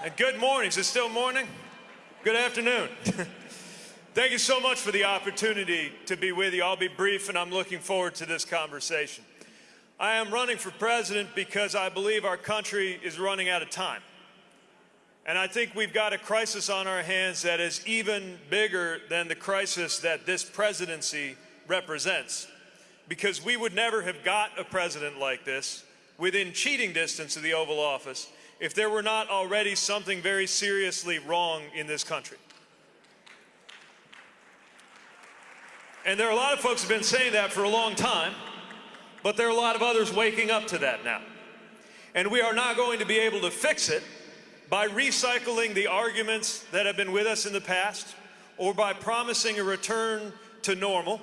And good morning. Is it still morning? Good afternoon. Thank you so much for the opportunity to be with you. I'll be brief and I'm looking forward to this conversation. I am running for president because I believe our country is running out of time. And I think we've got a crisis on our hands that is even bigger than the crisis that this presidency represents. Because we would never have got a president like this within cheating distance of the Oval Office if there were not already something very seriously wrong in this country. And there are a lot of folks who have been saying that for a long time, but there are a lot of others waking up to that now. And we are not going to be able to fix it by recycling the arguments that have been with us in the past or by promising a return to normal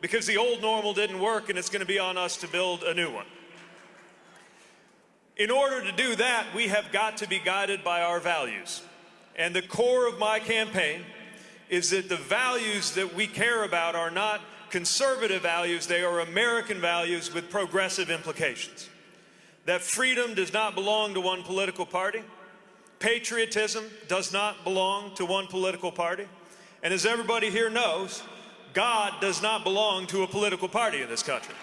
because the old normal didn't work and it's going to be on us to build a new one. In order to do that, we have got to be guided by our values. And the core of my campaign is that the values that we care about are not conservative values, they are American values with progressive implications. That freedom does not belong to one political party. Patriotism does not belong to one political party. And as everybody here knows, God does not belong to a political party in this country.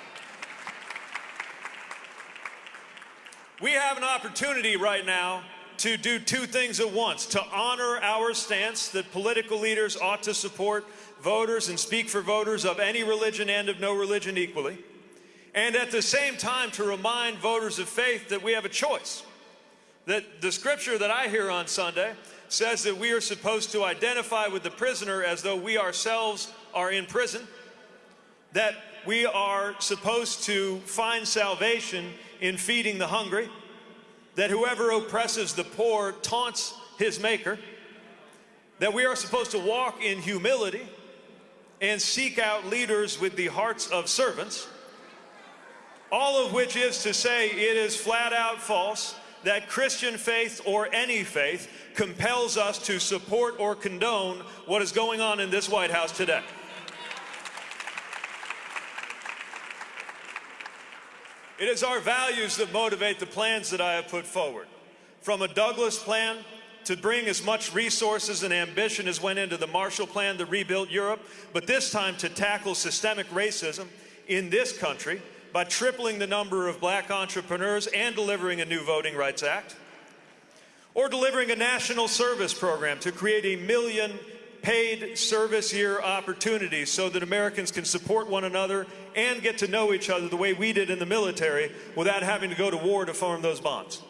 We have an opportunity right now to do two things at once to honor our stance that political leaders ought to support voters and speak for voters of any religion and of no religion equally, and at the same time to remind voters of faith that we have a choice. That the scripture that I hear on Sunday says that we are supposed to identify with the prisoner as though we ourselves are in prison, that we are supposed to find salvation in feeding the hungry, that whoever oppresses the poor taunts his maker, that we are supposed to walk in humility and seek out leaders with the hearts of servants, all of which is to say it is flat out false that Christian faith or any faith compels us to support or condone what is going on in this White House today. It is our values that motivate the plans that I have put forward. From a Douglass plan to bring as much resources and ambition as went into the Marshall Plan to rebuild Europe, but this time to tackle systemic racism in this country by tripling the number of black entrepreneurs and delivering a new Voting Rights Act, or delivering a national service program to create a million paid service year opportunities so that Americans can support one another and get to know each other the way we did in the military without having to go to war to form those bonds.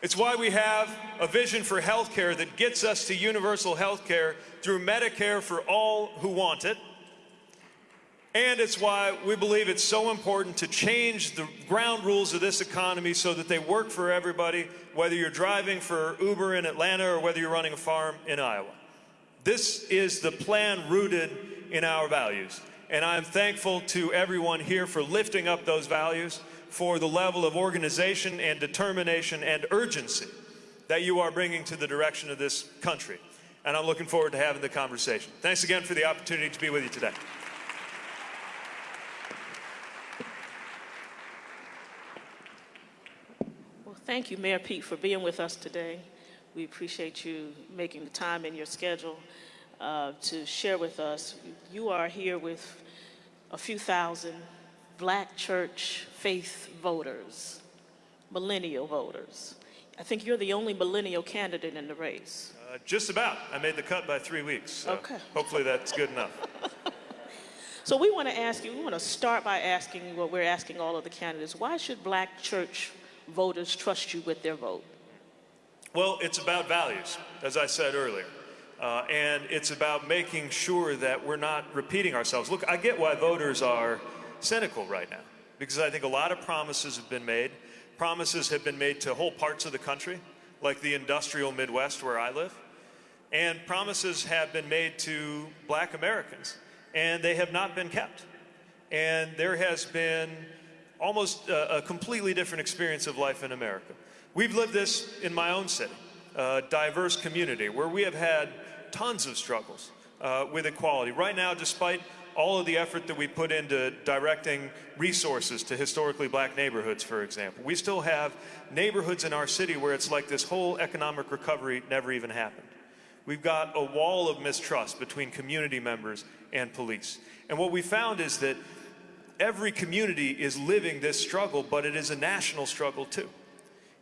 It's why we have a vision for health care that gets us to universal health care through Medicare for all who want it. And it's why we believe it's so important to change the ground rules of this economy so that they work for everybody, whether you're driving for Uber in Atlanta or whether you're running a farm in Iowa. This is the plan rooted in our values. And I'm thankful to everyone here for lifting up those values, for the level of organization and determination and urgency that you are bringing to the direction of this country. And I'm looking forward to having the conversation. Thanks again for the opportunity to be with you today. Well, thank you, Mayor Pete, for being with us today. We appreciate you making the time in your schedule uh, to share with us. You are here with a few thousand black church faith voters, millennial voters. I think you're the only millennial candidate in the race. Uh, just about. I made the cut by three weeks. So Okay. Hopefully that's good enough. So we want to ask you, we want to start by asking what we're asking all of the candidates. Why should black church voters trust you with their vote? Well, it's about values, as I said earlier. Uh, and it's about making sure that we're not repeating ourselves. Look, I get why voters are cynical right now, because I think a lot of promises have been made. Promises have been made to whole parts of the country, like the industrial Midwest where I live. And promises have been made to black Americans, and they have not been kept. And there has been almost a, a completely different experience of life in America. We've lived this in my own city, a diverse community, where we have had tons of struggles uh, with equality. Right now, despite all of the effort that we put into directing resources to historically black neighborhoods, for example. We still have neighborhoods in our city where it's like this whole economic recovery never even happened. We've got a wall of mistrust between community members and police. And what we found is that every community is living this struggle, but it is a national struggle too.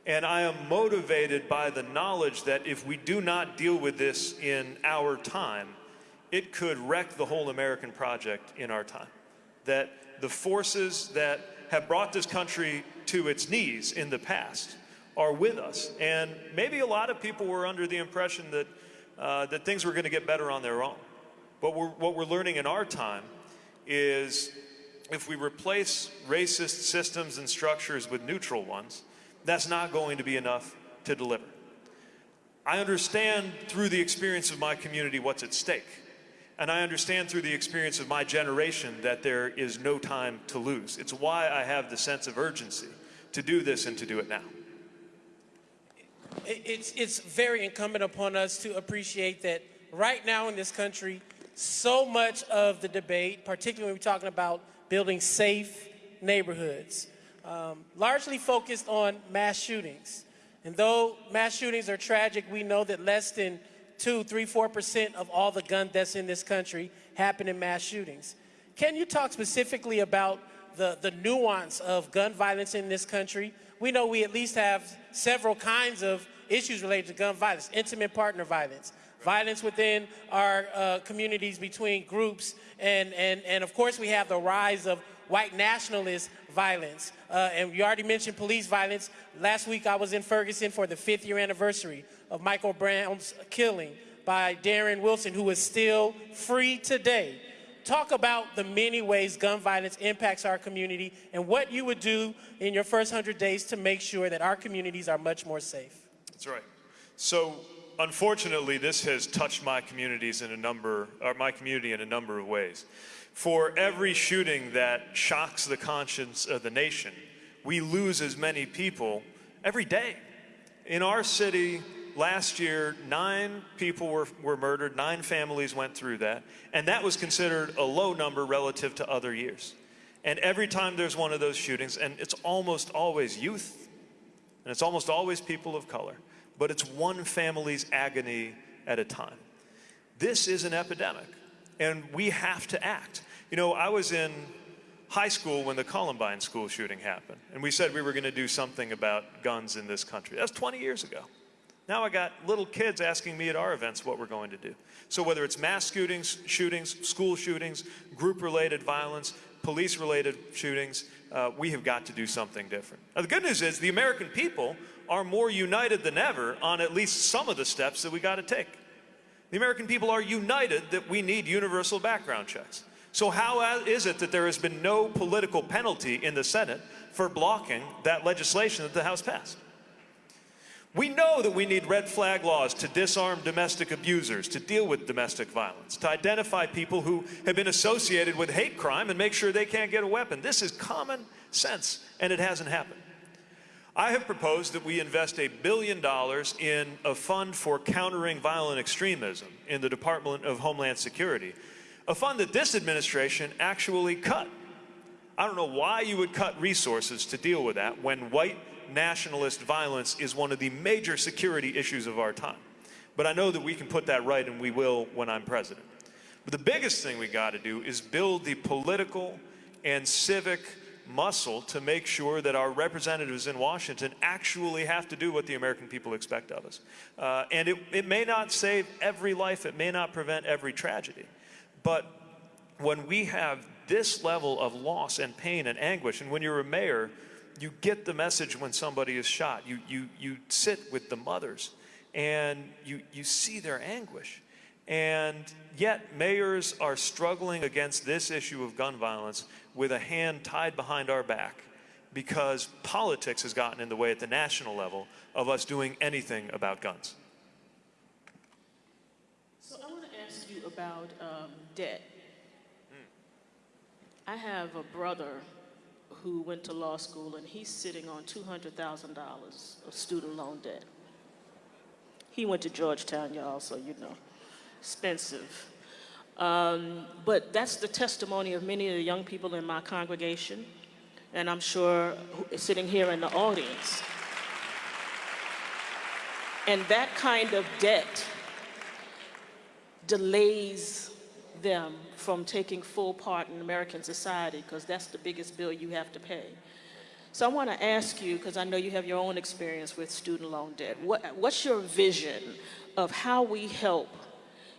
And I am motivated by the knowledge that if we do not deal with this in our time, it could wreck the whole American project in our time. That the forces that have brought this country to its knees in the past are with us. And maybe a lot of people were under the impression that, uh, that things were going to get better on their own. But we're, what we're learning in our time is if we replace racist systems and structures with neutral ones, that's not going to be enough to deliver. I understand through the experience of my community what's at stake. And I understand through the experience of my generation that there is no time to lose. It's why I have the sense of urgency to do this and to do it now. It's, it's very incumbent upon us to appreciate that right now in this country, so much of the debate, particularly when we're talking about building safe neighborhoods, um, largely focused on mass shootings. And though mass shootings are tragic, we know that less than two, three, four percent of all the gun deaths in this country happen in mass shootings. Can you talk specifically about the, the nuance of gun violence in this country? We know we at least have several kinds of issues related to gun violence, intimate partner violence, violence within our uh, communities between groups, and, and, and of course we have the rise of white nationalist violence. Uh, and you already mentioned police violence. Last week I was in Ferguson for the fifth year anniversary of Michael Brown's killing by Darren Wilson, who is still free today. Talk about the many ways gun violence impacts our community and what you would do in your first 100 days to make sure that our communities are much more safe. That's right. So unfortunately, this has touched my communities in a number, or my community in a number of ways. For every shooting that shocks the conscience of the nation, we lose as many people every day. In our city, last year, nine people were, were murdered, nine families went through that, and that was considered a low number relative to other years. And every time there's one of those shootings, and it's almost always youth, and it's almost always people of color, but it's one family's agony at a time. This is an epidemic, and we have to act. You know, I was in high school when the Columbine school shooting happened, and we said we were going to do something about guns in this country. That's 20 years ago. Now I got little kids asking me at our events what we're going to do. So whether it's mass shootings, shootings, school shootings, group-related violence, police-related shootings, uh, we have got to do something different. Now the good news is the American people are more united than ever on at least some of the steps that we got to take. The American people are united that we need universal background checks. So how is it that there has been no political penalty in the Senate for blocking that legislation that the House passed? We know that we need red flag laws to disarm domestic abusers, to deal with domestic violence, to identify people who have been associated with hate crime and make sure they can't get a weapon. This is common sense, and it hasn't happened. I have proposed that we invest a billion dollars in a fund for countering violent extremism in the Department of Homeland Security, a fund that this administration actually cut. I don't know why you would cut resources to deal with that when white nationalist violence is one of the major security issues of our time. But I know that we can put that right, and we will when I'm president. But the biggest thing we got to do is build the political and civic muscle to make sure that our representatives in Washington actually have to do what the American people expect of us. Uh, and it, it may not save every life, it may not prevent every tragedy. But when we have this level of loss and pain and anguish, and when you're a mayor, you get the message when somebody is shot. You, you, you sit with the mothers and you, you see their anguish. And yet, mayors are struggling against this issue of gun violence with a hand tied behind our back because politics has gotten in the way at the national level of us doing anything about guns. So I want to ask you about um, debt. I have a brother who went to law school, and he's sitting on $200,000 of student loan debt. He went to Georgetown, y'all, so you know, expensive. Um, but that's the testimony of many of the young people in my congregation, and I'm sure sitting here in the audience. And that kind of debt delays them from taking full part in American society because that's the biggest bill you have to pay. So I want to ask you, because I know you have your own experience with student loan debt, what, what's your vision of how we help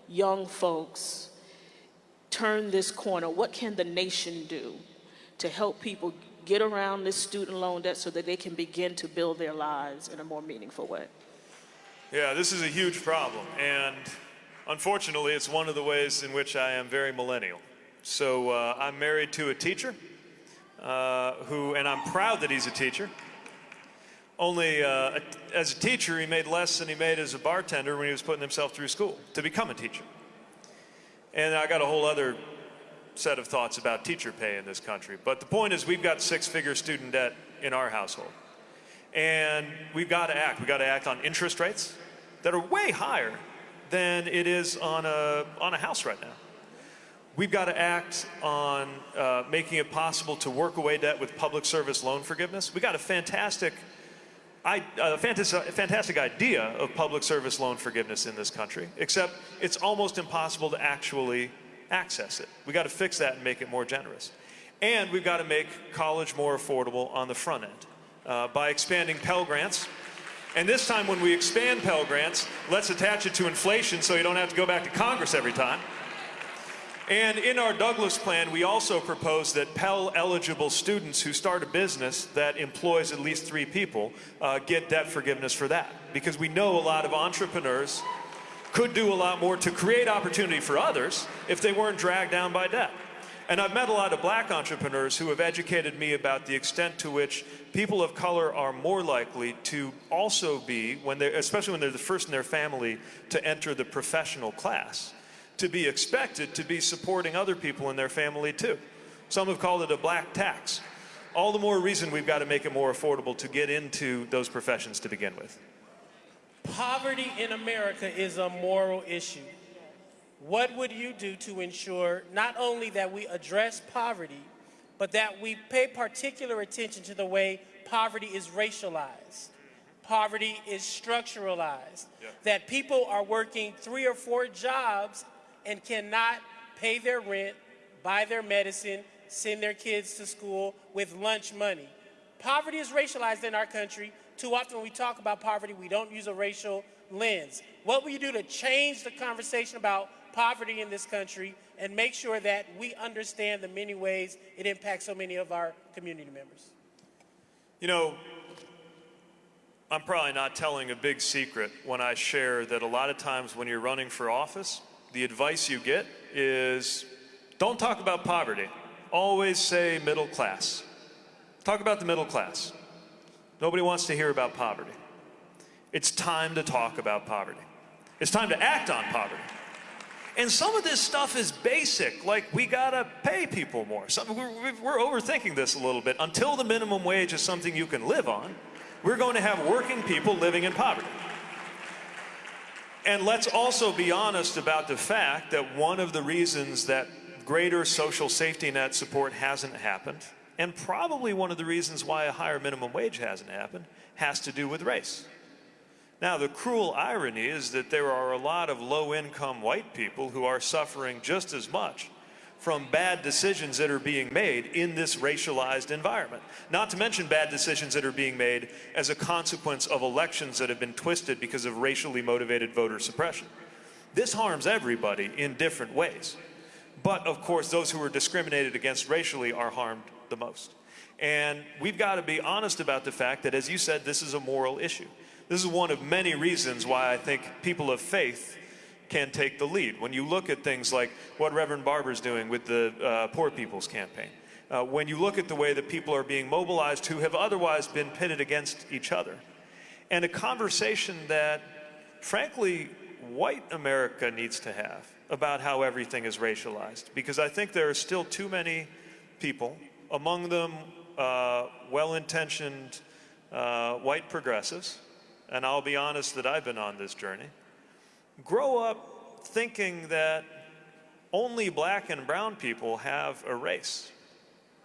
young folks turn this corner? What can the nation do to help people get around this student loan debt so that they can begin to build their lives in a more meaningful way? Yeah, this is a huge problem, and unfortunately, it's one of the ways in which I am very millennial. So uh, I'm married to a teacher, uh, who, and I'm proud that he's a teacher. Only uh, as a teacher, he made less than he made as a bartender when he was putting himself through school to become a teacher. And I got a whole other set of thoughts about teacher pay in this country. But the point is, we've got six-figure student debt in our household. And we've got to act. We've got to act on interest rates that are way higher than it is on a, on a house right now. We've got to act on uh, making it possible to work away debt with public service loan forgiveness. We got a fantastic, I, a fantastic, fantastic idea of public service loan forgiveness in this country, except it's almost impossible to actually access it. We got to fix that and make it more generous. And we've got to make college more affordable on the front end uh, by expanding Pell Grants. And this time when we expand Pell Grants, let's attach it to inflation so you don't have to go back to Congress every time. And in our Douglass plan, we also propose that Pell-eligible students who start a business that employs at least three people uh, get debt forgiveness for that. Because we know a lot of entrepreneurs could do a lot more to create opportunity for others if they weren't dragged down by debt. And I've met a lot of black entrepreneurs who have educated me about the extent to which people of color are more likely to also be, when they especially when they're the first in their family to enter the professional class, to be expected to be supporting other people in their family too. Some have called it a black tax. All the more reason we've got to make it more affordable to get into those professions to begin with. Poverty in America is a moral issue. What would you do to ensure not only that we address poverty, but that we pay particular attention to the way poverty is racialized, poverty is structuralized, Yeah. that people are working three or four jobs and cannot pay their rent, buy their medicine, send their kids to school with lunch money. Poverty is racialized in our country. Too often when we talk about poverty, we don't use a racial lens. What will you do to change the conversation about poverty in this country and make sure that we understand the many ways it impacts so many of our community members? You know, I'm probably not telling a big secret when I share that a lot of times when you're running for office, the advice you get is don't talk about poverty. Always say middle class. Talk about the middle class. Nobody wants to hear about poverty. It's time to talk about poverty. It's time to act on poverty. And some of this stuff is basic, like we gotta pay people more. Some, we're, we're overthinking this a little bit. Until the minimum wage is something you can live on, we're going to have working people living in poverty. And let's also be honest about the fact that one of the reasons that greater social safety net support hasn't happened, and probably one of the reasons why a higher minimum wage hasn't happened, has to do with race. Now, the cruel irony is that there are a lot of low-income white people who are suffering just as much from bad decisions that are being made in this racialized environment. Not to mention bad decisions that are being made as a consequence of elections that have been twisted because of racially motivated voter suppression. This harms everybody in different ways. But of course, those who are discriminated against racially are harmed the most. And we've got to be honest about the fact that, as you said, this is a moral issue. This is one of many reasons why I think people of faith can take the lead. When you look at things like what Reverend Barber's doing with the uh, Poor People's Campaign, uh, when you look at the way that people are being mobilized who have otherwise been pitted against each other, and a conversation that, frankly, white America needs to have about how everything is racialized. Because I think there are still too many people, among them uh, well-intentioned uh, white progressives, and I'll be honest that I've been on this journey, grow up thinking that only black and brown people have a race.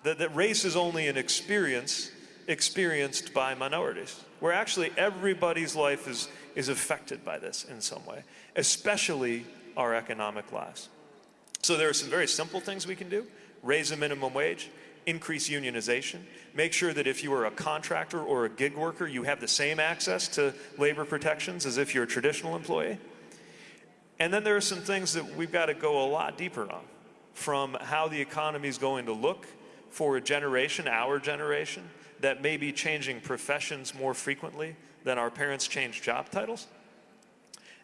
That, that race is only an experience experienced by minorities, where actually everybody's life is, is affected by this in some way, especially our economic lives. So there are some very simple things we can do. Raise the minimum wage, increase unionization, make sure that if you are a contractor or a gig worker, you have the same access to labor protections as if you're a traditional employee. And then there are some things that we've got to go a lot deeper on from how the economy is going to look for a generation, our generation, that may be changing professions more frequently than our parents changed job titles,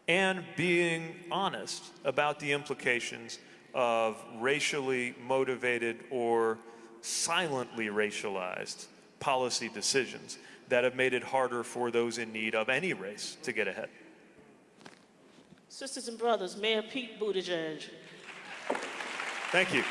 and being honest about the implications of racially motivated or silently racialized policy decisions that have made it harder for those in need of any race to get ahead. Sisters and brothers, Mayor Pete Buttigieg. Thank you.